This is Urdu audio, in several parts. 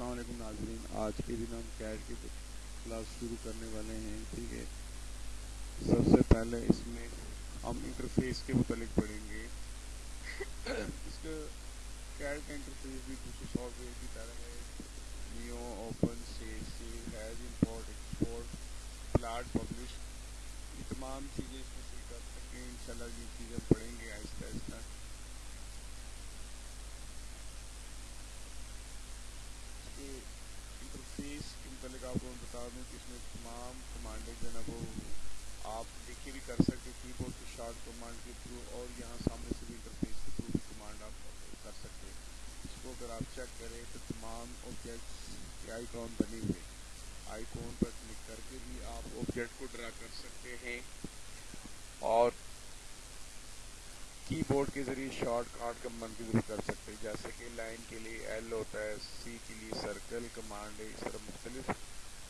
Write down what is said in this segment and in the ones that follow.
السلام علیکم ناظرین، آج کے دن ہم کیٹ کی کلاس شروع کرنے والے ہیں، ٹھیک ہے؟ سب سے پہلے اس میں ہم انٹرفیس کے متعلق پڑھیں گے۔ اس کا کیٹ کا انٹرفیس بھی دوسرے سافٹ ویئر کی طرح ہے۔ New open save save as import export plot publish یہ تمام چیزیں اس میں کر سکیں ان شاء اللہ یہ چیزیں پڑھیں گے آہستہ آہستہ انٹرفیس کے متعلق آپ کو بتا دوں کہ اس میں تمام کمانڈیں جو ہے نا وہ آپ لکھے بھی کر سکتے کی بورڈ کے شارٹ کمانڈ کے تھرو اور یہاں سامنے سے بھی انٹرفیس کے تھرو بھی کمانڈ آپ کر سکتے ہیں۔ اس کو اگر آپ چیک کریں تو تمام آبجیکٹس کے آئی کون بنے ہوئے آئی کون پر کلک کر کے بھی آپ آبجیکٹ کو ڈرا کر سکتے ہیں۔ اور کی بورڈ کے ذریعے شارٹ کارڈ کمانڈ کے ذریعے کر سکتے ہیں۔ جیسے کہ لائن کے لیے ایل ہوتا ہے سی کے لیے سرکل کمانڈ ہے۔ اس طرح مختلف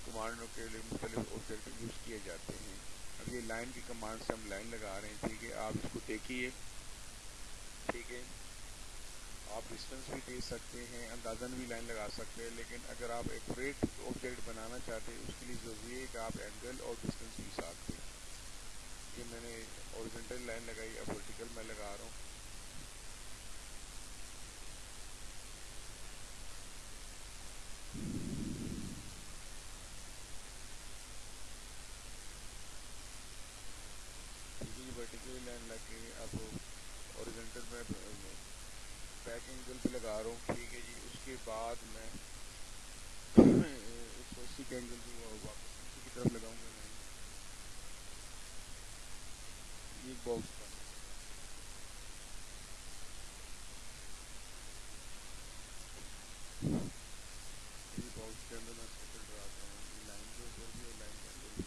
کمانڈوں کے لیے مختلف آبجیکٹ یوز کیے جاتے ہیں۔ یہ لائن کی کمانڈ سے ہم لائن لگا رہے ہیں، ٹھیک ہے؟ آپ اس کو دیکھیے۔ ٹھیک ہے؟ آپ ڈسٹینس بھی دے سکتے ہیں اندازن بھی لائن لگا سکتے ہیں، لیکن اگر آپ ایک فریٹ آبجیکٹ بنانا چاہتے ہیں، اس کے لیے ضروری ہے کہ آپ اینگل اور ڈسٹینس بھی ساتھ دیں۔ یہ میں نے اوریجنٹل لائن لگائی، اب ورٹیکل میں لگا رہا ہوں لائن لگ کے اب اوریجنٹل میں بیک اینگل بھی لگا رہا ہوں ٹھیک ہے جی اس کے بعد میں ایک اینگل بھی واپس نیچے کی طرف لگاؤں گا یہ باکس باکس کے اندر میں سرکل ڈراتا ہوں۔ یہ لائن کے اوپر بھی اور لائن کے اندر بھی۔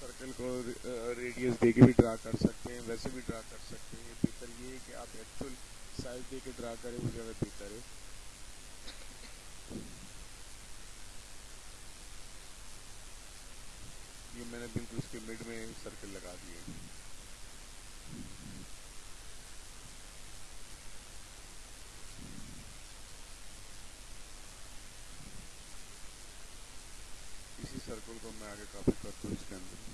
سرکل کو uh, ریڈیس دے کے بھی ڈرا کر سکتے ہیں، ویسے بھی ڈرا کر سکتے ہیں بہتر یہ ہے کہ آپ ایکچوئل سائز دے کے ڈرا کریں وہ زیادہ بہتر ہے یہ میں نے بالکل اس کے مڈ میں سرکل لگا دیے اسی سرکل کو میں آگے کاپی کرتا ہوں اس کے اندر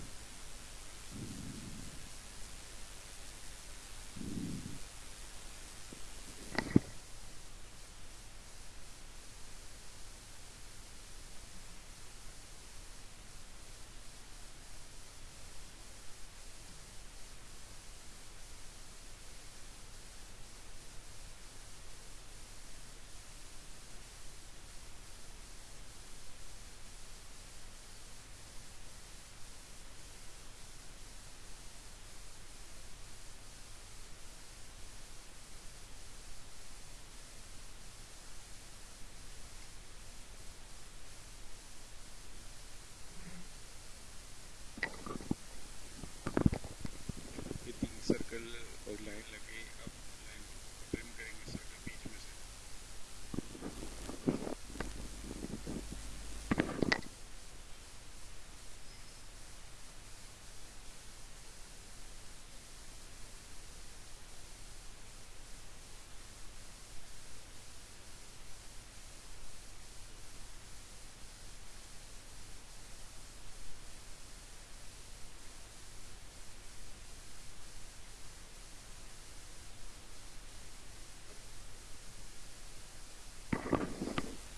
سرکل اور لائن لگے اب لائن ٹرم کریں گے سرکل بیچ میں سے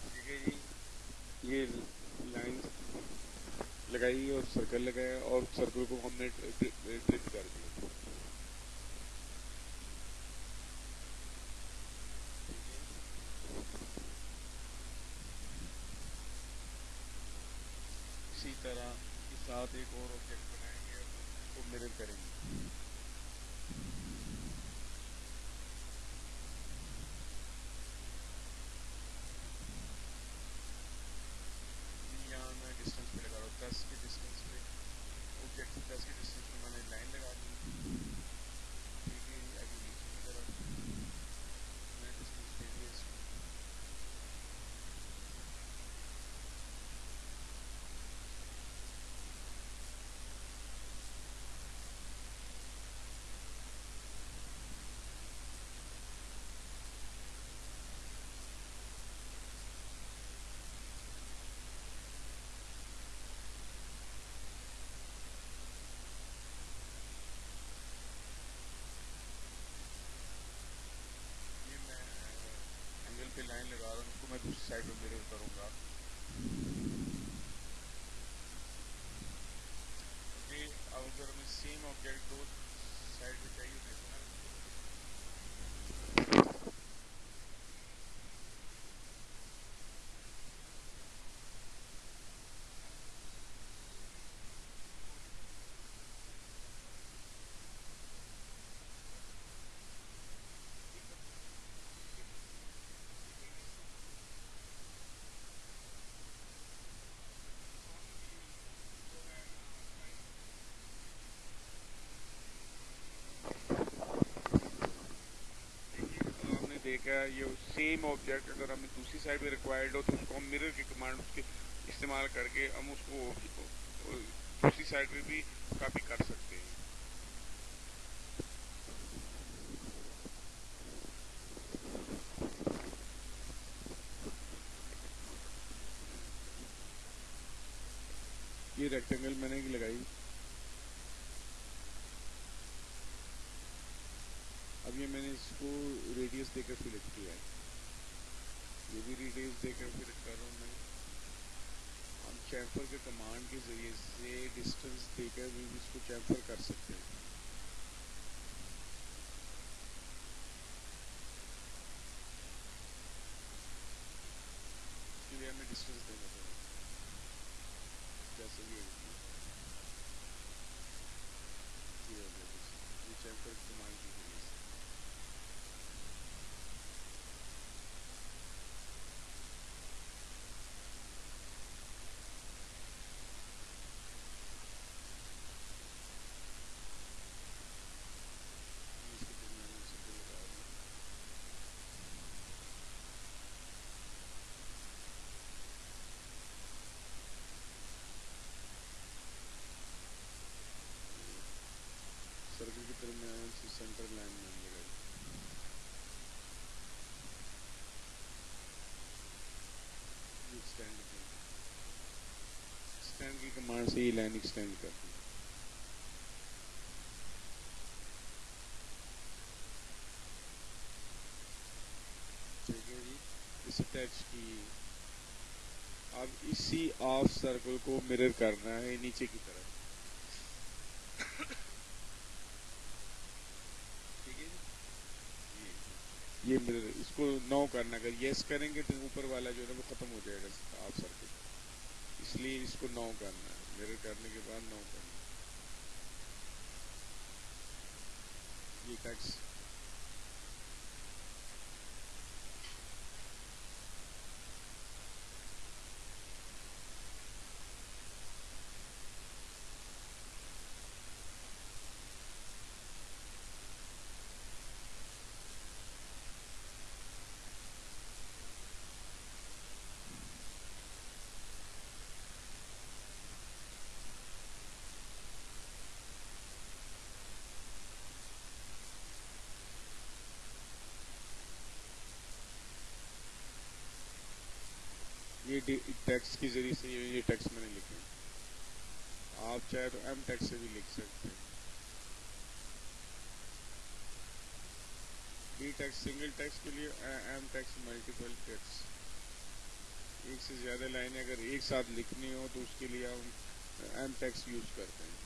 ٹھیک ہے جی یہ لائن لگائی اور سرکل لگایا اور سرکل کو ہم نے ڈرپ کر دیا اسی طرح کے ساتھ ایک اور آبجیکٹ بنائیں گے اور اس کو مرر کریں گے۔ É mas o Sérgio Almeida do Tarongá. Ok, alongando em cima, o Gary 12. Same object اگر ہمیں دوسری سائڈ پہ ریکوائرڈ ہو تو اس کو ہم مرر کی کمانڈ اس کے استعمال کر کے ہم اس کو دوسری سائڈ پہ بھی کاپی کر سکتے ہیں۔ یہ ریکٹینگل میں نے لگائی۔ اب یہ میں نے اس کو ریڈیس دے کر سلیکٹ کیا ہے۔ یہ بھی ریڈیس دے کر سلیکٹ کر رہا ہوں میں۔ ہم چیمفر کے کمانڈ کے ذریعے سے ڈسٹینس دے کر بھی اس کو چیمفر کر سکتے ہیں۔ اس کے لیے ہمیں ڈسٹینس دینا پڑے۔ جیسے یہ۔ چیمفر کمانڈ کی ذریعے سے سرکل کے درمیان سے سینٹر لائن میں لگائی اسٹینڈ کی کمانڈ سے یہ لائن ایکسٹینڈ کر دی۔ ٹھیک ہے جی اسے ٹیچ کی اب اسی آف سرکل کو مرر کرنا ہے، نیچے کی طرف۔ جی، یہ مرر اس کو نو کرنا، اگر یس کریں گے تو اوپر والا جو ہے وہ ختم ہو جائے گا آف سرکل۔ اس لیے اس کو نو کرنا ہے۔ میرے کرنے کے بعد نو کرنا یہ ٹیکس یہ ٹیکس کے ذریعے سے یہ ٹیکس میں نے لکھے آپ چاہے تو ایم ٹیکس سے بھی لکھ سکتے ہیں۔ ڈی ٹیکس سنگل ٹیکس کے لیے ایم ٹیکس ملٹیپل ٹیکس۔ ایک سے زیادہ لائنیں اگر ایک ساتھ لکھنی ہو تو اس کے لیے ہم ایم ٹیکس یوز کرتے ہیں۔